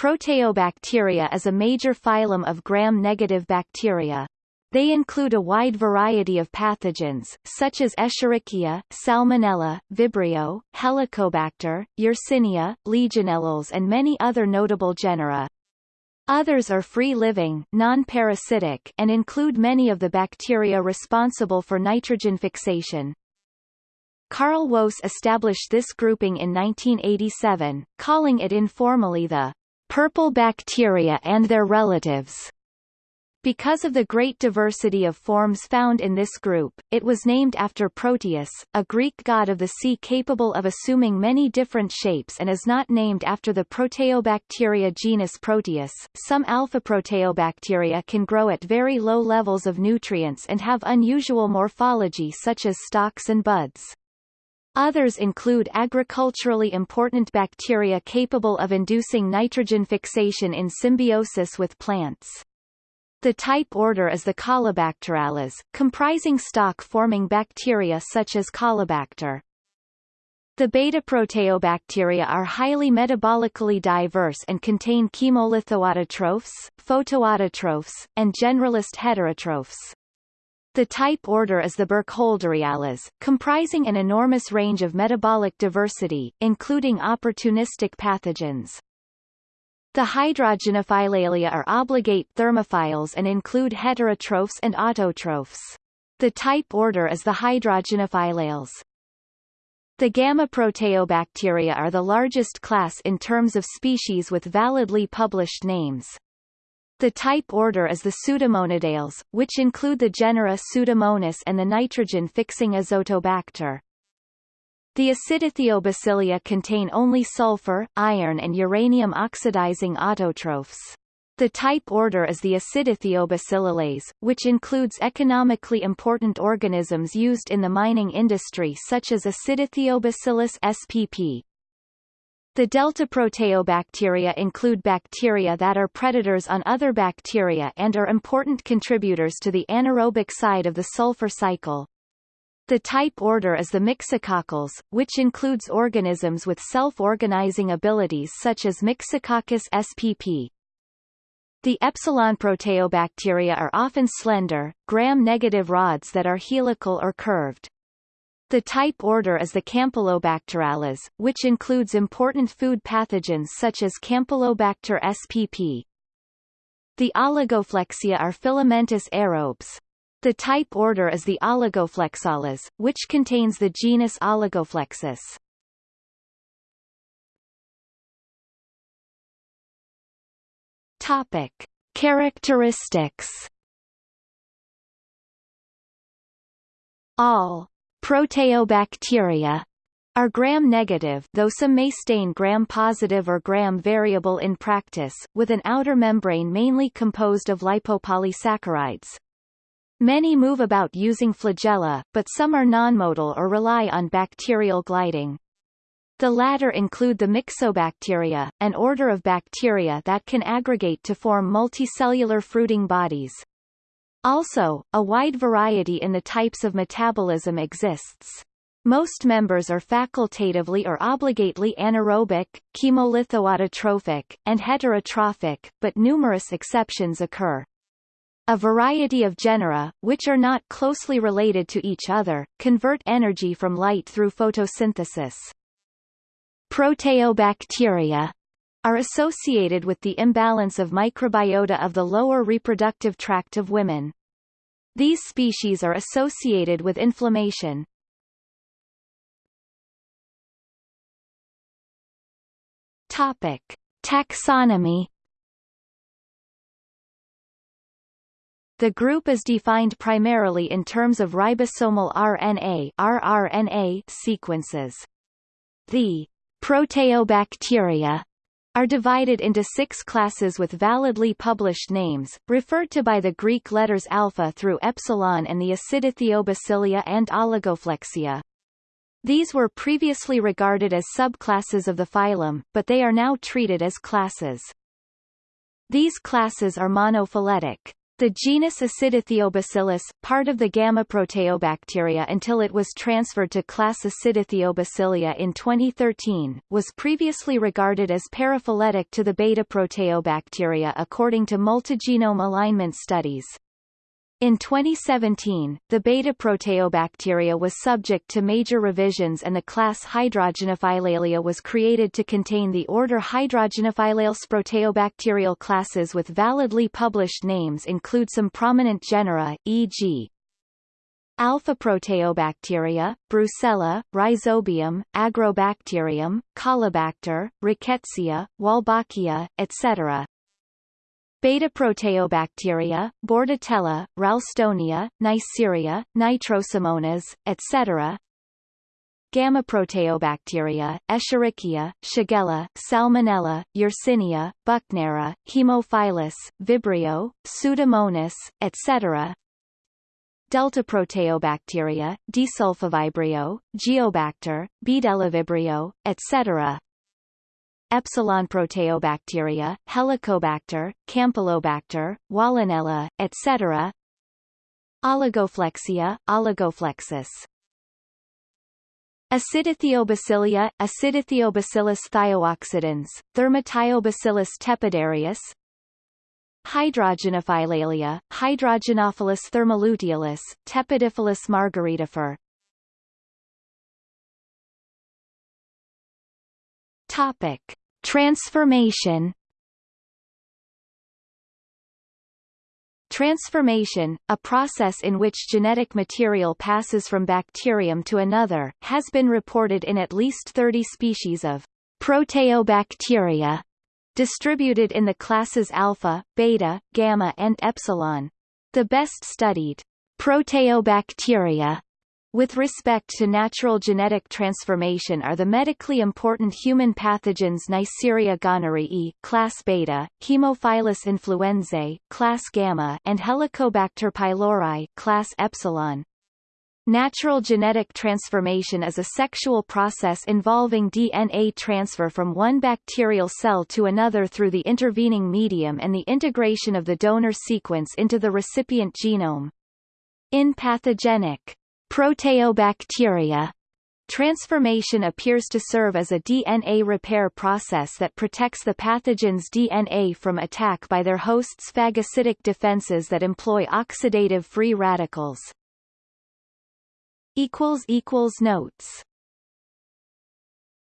Proteobacteria is a major phylum of gram-negative bacteria. They include a wide variety of pathogens, such as Escherichia, Salmonella, Vibrio, Helicobacter, Yersinia, Legionellales and many other notable genera. Others are free-living non-parasitic and include many of the bacteria responsible for nitrogen fixation. Carl Woese established this grouping in 1987, calling it informally the purple bacteria and their relatives. Because of the great diversity of forms found in this group, it was named after Proteus, a Greek god of the sea capable of assuming many different shapes and is not named after the Proteobacteria genus Proteus. Some alpha Proteobacteria can grow at very low levels of nutrients and have unusual morphology such as stalks and buds. Others include agriculturally important bacteria capable of inducing nitrogen fixation in symbiosis with plants. The type order is the Caulobacterales, comprising stalk-forming bacteria such as Caulobacter. The beta-proteobacteria are highly metabolically diverse and contain chemolithoautotrophs, photoautotrophs, and generalist heterotrophs. The type order is the Burkholderiales, comprising an enormous range of metabolic diversity, including opportunistic pathogens. The Hydrogenophilalia are obligate thermophiles and include heterotrophs and autotrophs. The type order is the Hydrogenophilales. The gamma-proteobacteria are the largest class in terms of species with validly published names. The type order is the Pseudomonadales, which include the genera Pseudomonas and the nitrogen-fixing Azotobacter. The acidithiobacillia contain only sulfur, iron and uranium oxidizing autotrophs. The type order is the Acidithiobacillales, which includes economically important organisms used in the mining industry such as Acidithiobacillus spp. The delta proteobacteria include bacteria that are predators on other bacteria and are important contributors to the anaerobic side of the sulfur cycle. The type order is the Myxococcales, which includes organisms with self-organizing abilities such as Myxococcus spp. The epsilon proteobacteria are often slender, gram-negative rods that are helical or curved. The type order is the Campylobacterales, which includes important food pathogens such as Campylobacter spp. The oligoflexia are filamentous aerobes. The type order is the Oligoflexales, which contains the genus Oligoflexus. Topic: Characteristics. All proteobacteria are gram-negative though some may stain gram-positive or gram-variable in practice, with an outer membrane mainly composed of lipopolysaccharides. Many move about using flagella, but some are nonmotile or rely on bacterial gliding. The latter include the Myxobacteria, an order of bacteria that can aggregate to form multicellular fruiting bodies. Also, a wide variety in the types of metabolism exists. Most members are facultatively or obligately anaerobic, chemolithoautotrophic, and heterotrophic, but numerous exceptions occur. A variety of genera, which are not closely related to each other, convert energy from light through photosynthesis. Proteobacteria are associated with the imbalance of microbiota of the lower reproductive tract of women. These species are associated with inflammation. Topic: Taxonomy The group is defined primarily in terms of ribosomal RNA rRNA sequences. The proteobacteria are divided into six classes with validly published names, referred to by the Greek letters alpha through epsilon and the Acidithiobacillia and Oligoflexia. These were previously regarded as subclasses of the phylum, but they are now treated as classes. These classes are monophyletic. The genus Acidithiobacillus, part of the gamma proteobacteria until it was transferred to class Acidithiobacillia in 2013, was previously regarded as paraphyletic to the beta proteobacteria according to multigenome alignment studies. In 2017, the beta-proteobacteria was subject to major revisions and the class Hydrogenophilalia was created to contain the order Hydrogenophilales proteobacterial classes with validly published names include some prominent genera, e.g. Alpha proteobacteria, Brucella, Rhizobium, Agrobacterium, Caulobacter, Rickettsia, Wolbachia, etc. Beta-proteobacteria, Bordetella, Ralstonia, Neisseria, Nitrosomonas, etc. Gamma-proteobacteria, Escherichia, Shigella, Salmonella, Yersinia, Buchnera, Haemophilus, Vibrio, Pseudomonas, etc. Delta-proteobacteria, Desulfovibrio, Geobacter, Bdellovibrio, etc. Epsilon proteobacteria, Helicobacter, Campylobacter, Wolinella, etc. Oligoflexia, Oligoflexus. Acidithiobacillia, Acidithiobacillus thiooxidans, Thermithiobacillus tepidarius, Hydrogenophilalia, Hydrogenophilus thermoluteolus, Tepidiphilus margaritifer. Topic. Transformation Transformation, a process in which genetic material passes from bacterium to another, has been reported in at least 30 species of proteobacteria, distributed in the classes alpha, beta, gamma and epsilon. The best studied proteobacteria with respect to natural genetic transformation are the medically important human pathogens Neisseria gonorrhoeae class beta, Haemophilus influenzae class gamma and Helicobacter pylori class epsilon. Natural genetic transformation is a sexual process involving DNA transfer from one bacterial cell to another through the intervening medium and the integration of the donor sequence into the recipient genome. In pathogenic Proteobacteria Transformation appears to serve as a DNA repair process that protects the pathogen's DNA from attack by their host's phagocytic defenses that employ oxidative free radicals. Notes